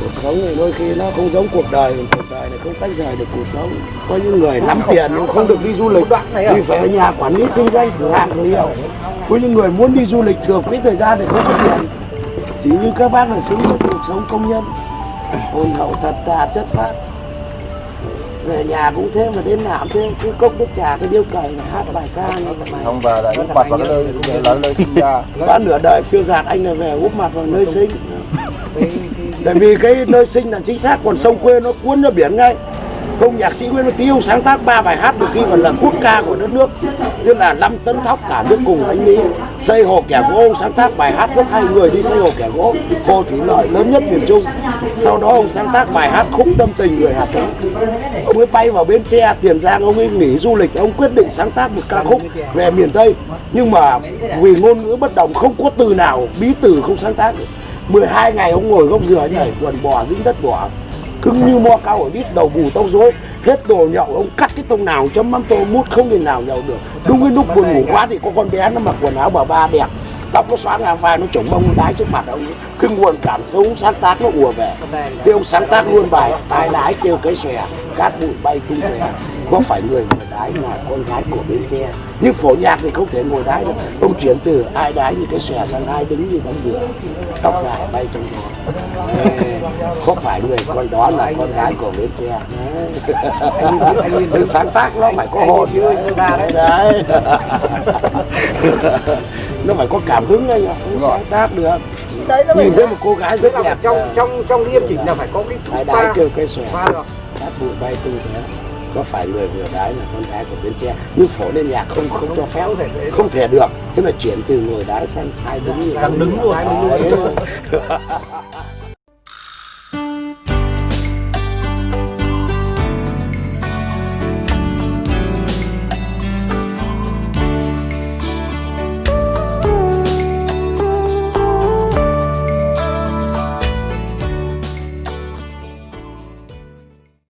cuộc sống này đôi khi nó không giống cuộc đời cuộc đời này không tách rời được cuộc sống. Có những người lắm tiền nhưng không được đi du lịch thì phải ở nhà quản lý kinh doanh cửa hàng người nhiều có những người muốn đi du lịch thừa quỹ thời gian thì không có tiền. Chỉ như các bác là sống được cuộc sống công nhân. Hồn hậu thật thà chất phát về nhà cũng thế mà đến cũng thế cứ cốc nước trà cái điếu cày là hát bài ca như thế này. Không về lại úp mặt vào cái nơi là nơi sinh ra. Đã nửa đời phiêu giạt anh là về úp mặt vào nơi sinh tại vì cái nơi sinh là chính xác, còn sông quê nó cuốn ra biển ngay. Công nhạc sĩ Nguyễn Tiêu sáng tác ba bài hát được ghi vào là quốc ca của đất nước, tức là năm tấn thóc cả nước cùng đánh Mỹ. Xây hồ kẻ gỗ sáng tác bài hát rất hay, người đi xây hồ kẻ gỗ hồ thủy lợi, lớn nhất miền Trung. Sau đó ông sáng tác bài hát khúc tâm tình người Hà Tĩnh. Ông ấy bay vào Bến Tre, Tiền Giang, ông ấy nghỉ du lịch, ông quyết định sáng tác một ca khúc về miền Tây. Nhưng mà vì ngôn ngữ bất đồng, không có từ nào, bí từ không sáng tác được. 12 ngày ông ngồi gốc dừa nhảy, quần bò dính đất bò cứng như mo cao ở đít, đầu bù tóc rối. Hết đồ nhậu, ông cắt cái tông nào chấm mắm tô mút không thể nào nhậu được. Đúng cái lúc buồn ngủ quá thì có con bé nó mặc quần áo bà ba đẹp tóc nó xóa ngang vai nó chổng bông nó đái trước mặt ông ấy. Cái nguồn cảm hứng sáng tác nó ùa về. Thì ông sáng tác luôn bài tai đái kêu cái xòe cát bụi bay tung tóe có phải người ngồi đái là con gái của bến tre nhưng phổ nhạc thì không thể ngồi đái được. Ông chuyển từ ai đái như cái xòe sang ai đứng như đống dừa tóc dài bay trong gió. Có phải người con đó là con gái của bến tre sáng tác nó phải có hồn. Chứ đấy nó phải có cảm hứng anh ạ. Không sáng tác được. Đấy nó nhìn thấy một cô gái rất là đẹp trong trong trong nghiêm chỉnh là phải có cái đái pha kêu pha được cát bụi bay tung thế có phải người vừa đái là con gái của bến tre? Nhưng phổ lên nhạc không không cho phép. Không thể được. Thế là chuyển từ ngồi đái sang hai đứng Đang đứng luôn.